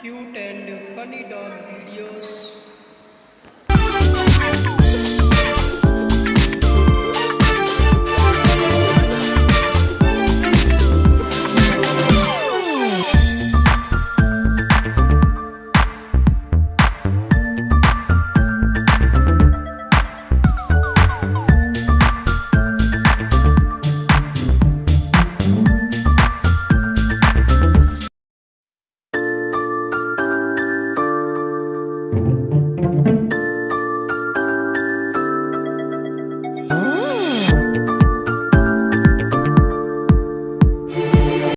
cute and funny dog videos